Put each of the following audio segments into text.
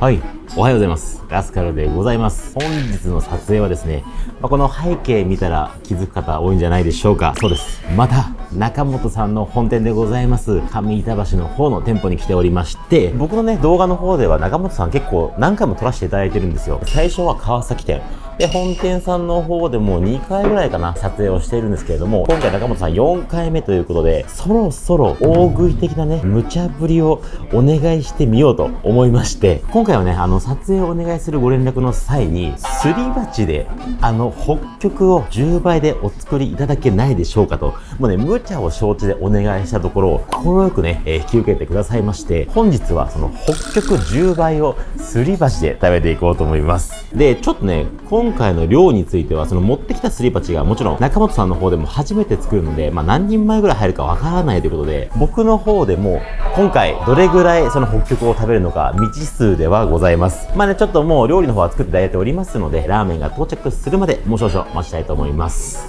はい。おはようございます。ラスカルでございます。本日の撮影はですね、まあこの背景見たら気づく方多いんじゃないでしょうか。そうです。また、中本さんの本店でございます、上板橋の方の店舗に来ておりまして、僕のね、動画の方では中本さん結構何回も撮らせていただいてるんですよ。最初は川崎店。で、本店さんの方でもう2回ぐらいかな、撮影をしているんですけれども、今回中本さん4回目ということで、そろそろ大食い的なね、無茶ぶりをお願いしてみようと思いまして、今回はね、あの、撮影をお願いするご連絡の際に、すり鉢で、あの、北極を10倍でお作りいただけないでしょうかと、もうね、無茶を承知でお願いしたところ、心よくね、えー引き受けてくださいまして、本日はその北極10倍をすり鉢で食べていこうと思います。で、ちょっとね、今回の量については、その持ってきたすり鉢がもちろん中本さんの方でも初めて作るので、まあ何人前ぐらい入るかわからないということで、僕の方でも今回どれぐらいその北極を食べるのか未知数ではございます。まあね、ちょっともう料理の方は作っていただいておりますので、ラーメンが到着するまでもう少々待ちたいと思います。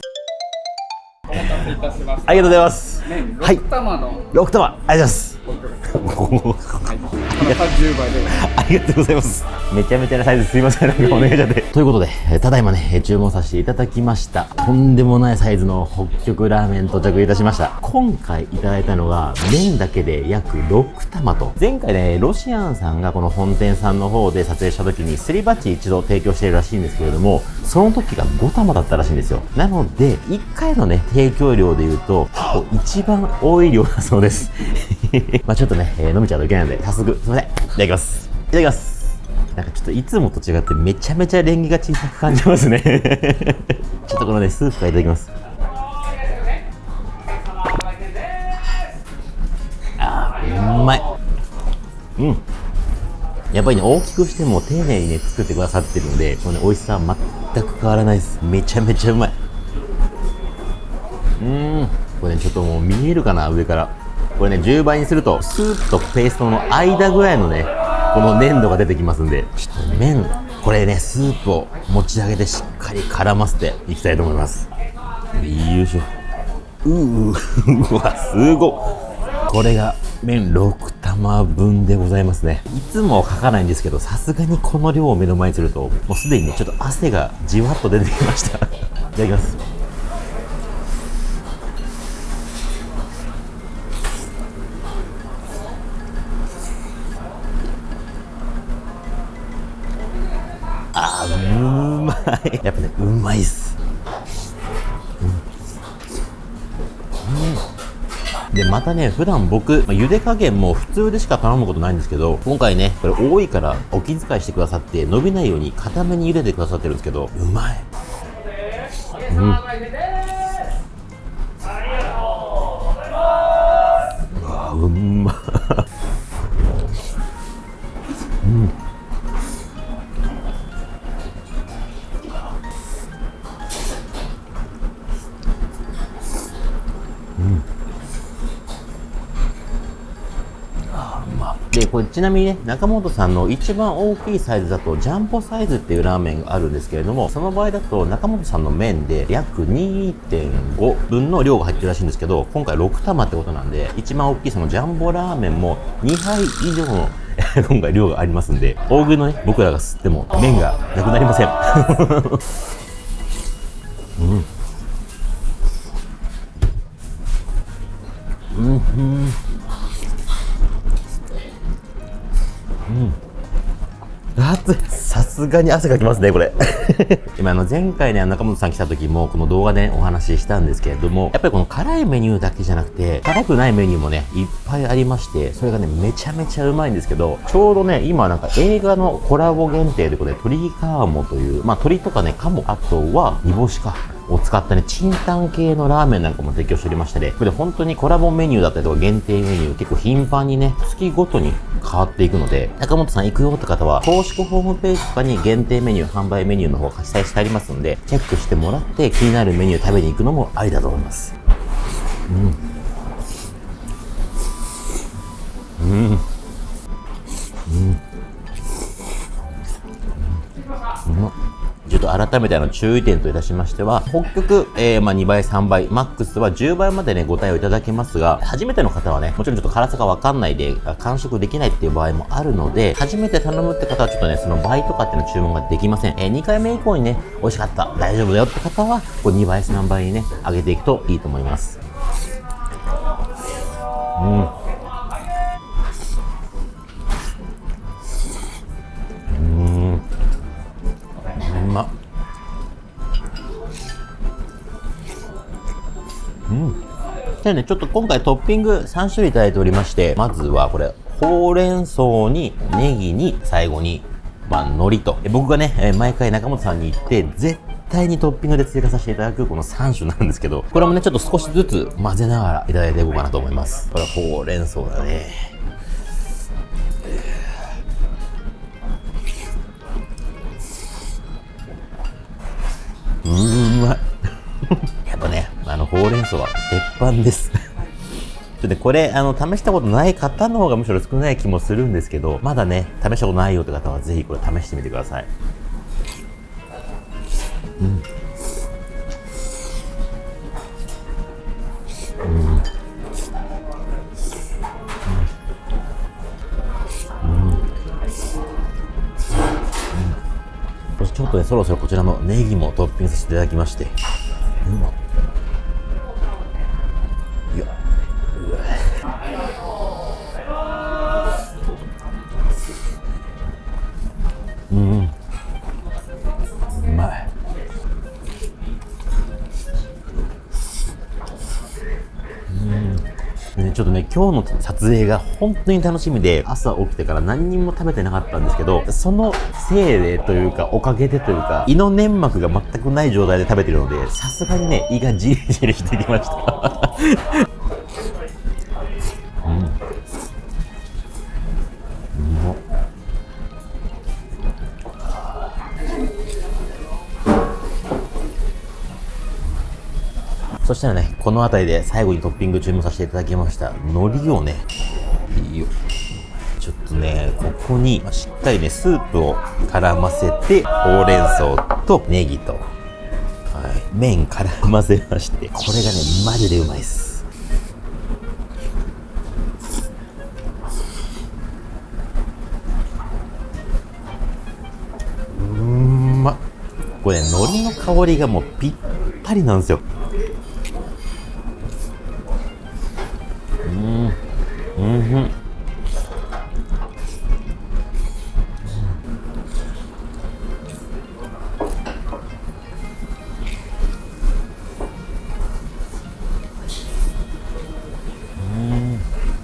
お待たせいたしました。ありがとうございます。麺はい6玉の6玉、ありがとうございます。この10倍で。ありがとうございます。めちゃめちゃなサイズすいません。なんかお願いしちゃって。ということで、えーただいまね、えー注文させていただきました。とんでもないサイズの北極ラーメン到着いたしました。今回いただいたのが、麺だけで約6玉と。前回ね、ロシアンさんがこの本店さんの方で撮影した時に、すり鉢一度提供しているらしいんですけれども、その時が5玉だったらしいんですよ。なので、1回のね、提供量で言うと、一番多い量だそうです。まあちょっとね、えー飲めちゃうといけないので、早速、すいません。いただきます。いただきます。なんかちょっといつもと違ってめちゃめちゃレンゲが小さく感じますね。ちょっとこのね、スープからいただきます。あー、うまい。うん。やっぱりね、大きくしても丁寧にね、作ってくださってるので、このね、美味しさは全く変わらないです。めちゃめちゃうまい。うーん。これね、ちょっともう見えるかな、上から。これね、10倍にすると、スープとペーストの間ぐらいのね、この粘度が出てきますんで、ちょっと麺、これね、スープを持ち上げてしっかり絡ませていきたいと思います。よいしょ。うー、うわ、すご。これが麺6玉分でございますね。いつも書かないんですけど、さすがにこの量を目の前にすると、もうすでにね、ちょっと汗がじわっと出てきました。いただきます。やっぱね、うまいっす。で、またね、普段僕、まあ茹で加減も普通でしか頼むことないんですけど、今回ね、これ多いからお気遣いしてくださって、伸びないように固めに茹でてくださってるんですけど、うまい。うん。うわうまこれちなみにね、中本さんの一番大きいサイズだと、ジャンボサイズっていうラーメンがあるんですけれども、その場合だと中本さんの麺で約2.5分の量が入ってるらしいんですけど、今回6玉ってことなんで、一番大きいそのジャンボラーメンも2杯以上の 今回量がありますんで、大食いのね、僕らが吸っても麺がなくなりません。熱い。さすがに汗かきますねこれ。今あの前回ね中本さん来た時もこの動画でお話ししたんですけれどもやっぱりこの辛いメニューだけじゃなくて辛くないメニューもねいっぱいありましてそれがねめちゃめちゃうまいんですけどちょうどね今なんか映画のコラボ限定ということで鶏カーモというまあ鶏とかねカモあとは煮干しかを使ったね、チンタン系のラーメンなんかも提供しておりましてね、これ本当にコラボメニューだったりとか限定メニュー結構頻繁にね、月ごとに変わっていくので、中本さん行くよって方は、公式ホームページとかに限定メニュー、販売メニューの方が記載してありますので、チェックしてもらって気になるメニュー食べに行くのもありだと思います。うん。うん。うん。と改めての注意点といたしましては、北極、えー、まあ2倍、3倍、マックスは10倍までね、ご対応いただけますが、初めての方はね、もちろんちょっと辛さがわかんないで、完食できないっていう場合もあるので、初めて頼むって方はちょっとね、その倍とかっていうの注文ができません。えー、2回目以降にね、美味しかった、大丈夫だよって方は、こう2倍、3倍にね、上げていくといいと思います。うん。うんでねちょっと今回トッピング3種類いただいておりましてまずはこれほうれん草にネギに最後にまあ、海苔と。僕がね、毎回中本さんに行って、絶対にトッピングで追加させていただくこの3種なんですけど、これもね、ちょっと少しずつ混ぜながらいただいていこうかなと思います。これはほうれん草だね。あの、ほうれん草は鉄板です。ちょっとこれ、あの、試したことない方の方がむしろ少ない気もするんですけど、まだね、試したことないよって方はぜひこれ試してみてください。うん。ちょっとね、そろそろこちらのネギもトッピングさせていただきまして。ちょっとね、今日の撮影が本当に楽しみで、朝起きてから何にも食べてなかったんですけど、そのせいでというか、おかげでというか、胃の粘膜が全くない状態で食べてるので、さすがにね、胃がじりじりしてきました。そしたらね、この辺りで最後にトッピング注文させていただきました海苔をね、いいよ。ちょっとね、ここにしっかりね、スープを絡ませて、ほうれん草とネギと、はい、麺絡ませまして、これがね、マジでうまいです。うんまこれね、海苔の香りがもうぴったりなんですよ。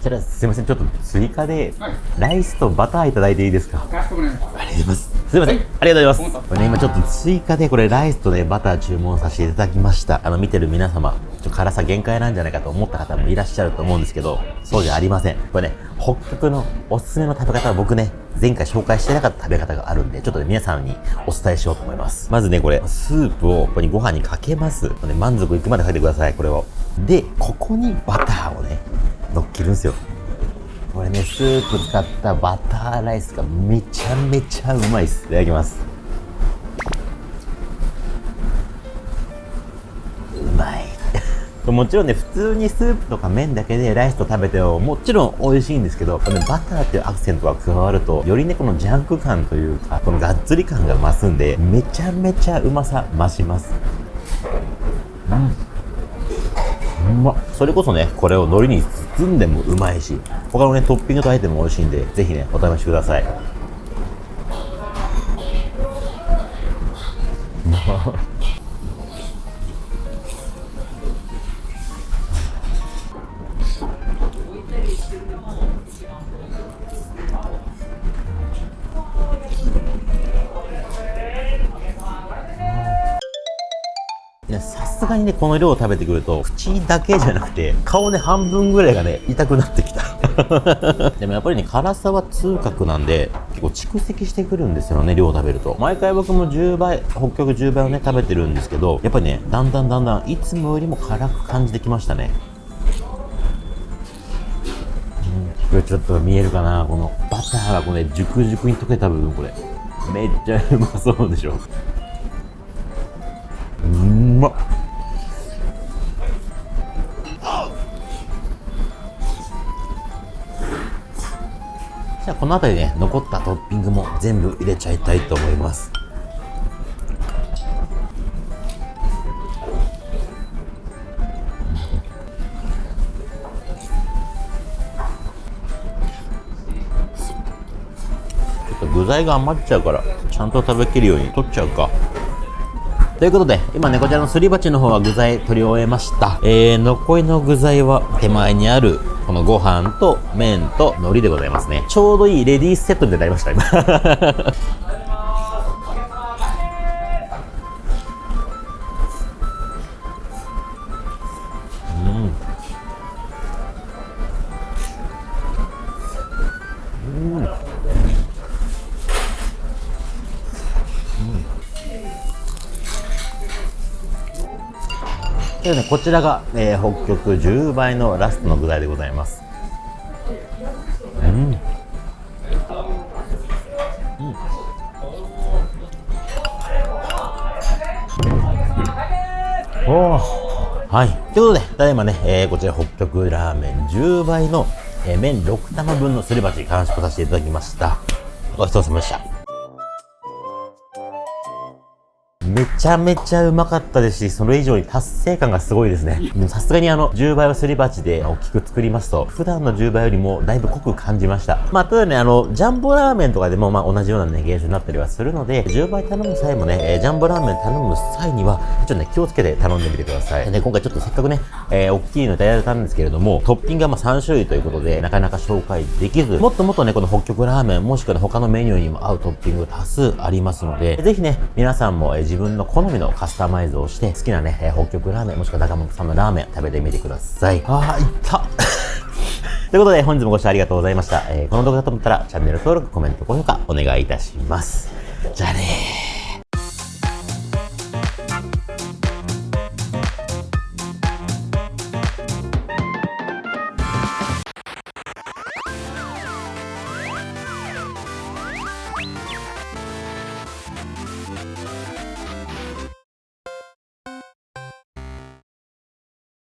じゃあすみません、ちょっと追加で、ライスとバターいただいていいですか。ありがとうございます。すみません、はい、ありがとうございます。これね、今ちょっと追加でこれライスとね、バター注文させていただきました。あの、見てる皆様、ちょ辛さ限界なんじゃないかと思った方もいらっしゃると思うんですけど、そうじゃありません。これね、北極のおすすめの食べ方は僕ね、前回紹介してなかった食べ方があるんで、ちょっとね、皆さんにお伝えしようと思います。まずね、これ、スープをここにご飯にかけます。ね、満足いくまでかけてください、これを。で、ここにバターをね、乗っけるんですよ。これね、スープ使ったバターライスがめちゃめちゃうまいです。いただきます。うまい。もちろんね、普通にスープとか麺だけでライスと食べてももちろん美味しいんですけど、このバターっていうアクセントが加わると、よりね、このジャンク感というか、このがっつり感が増すんで、めちゃめちゃうまさ増します。うん。うまそれこそね、これを海苔に包んでもうまいし、他のね、トッピングとあえても美味しいんで、ぜひね、お試しください。さすがにね、この量を食べてくると、口だけじゃなくて、顔ね、半分ぐらいがね、痛くなってきた。でもやっぱりね、辛さは痛覚なんで、結構蓄積してくるんですよね、量食べると。毎回僕も10倍、北極10倍をね、食べてるんですけど、やっぱりね、だんだんだんだん、いつもよりも辛く感じてきましたね。これちょっと見えるかなこのバターがこれ、ね、熟熟に溶けた部分、これ。めっちゃうまそうでしょう。まっゃあこの辺りね残ったトッピングも全部入れちゃいたいと思いますちょっと具材が余っちゃうからちゃんと食べきるように取っちゃうかということで、今ね、こちらのすり鉢の方は具材取り終えました。えー、残りの具材は手前にある、このご飯と麺と海苔でございますね。ちょうどいいレディースセットみたいになりました、今。でね、こちらが、えー北極10倍のラストの具材でございます。うん。うん。おはい。ということで、ただいまね、えーこちら北極ラーメン10倍の、えー麺6玉分のすり鉢完食させていただきました。ごちそうさまでした。めちゃめちゃうまかったですし、それ以上に達成感がすごいですね。さすがにあの、10倍はすり鉢で大きく作りますと、普段の10倍よりもだいぶ濃く感じました。まあ、ただね、あの、ジャンボラーメンとかでもまあ同じようなね、現象になったりはするので、10倍頼む際もね、えージャンボラーメン頼む際には、ちょっとね、気をつけて頼んでみてください。で、今回ちょっとせっかくね、えー大きいのいただいたんですけれども、トッピングがまあ3種類ということで、なかなか紹介できず、もっともっとね、この北極ラーメン、もしくは他のメニューにも合うトッピング多数ありますので、ぜひね、皆さんも、えー自分の好みのカスタマイズをして、好きなね、えー北極ラーメン、もしくは中本さんのラーメン食べてみてください。あー、いった ということで、本日もご視聴ありがとうございました。えーこの動画だと思ったら、チャンネル登録、コメント、高評価、お願いいたします。じゃあねー。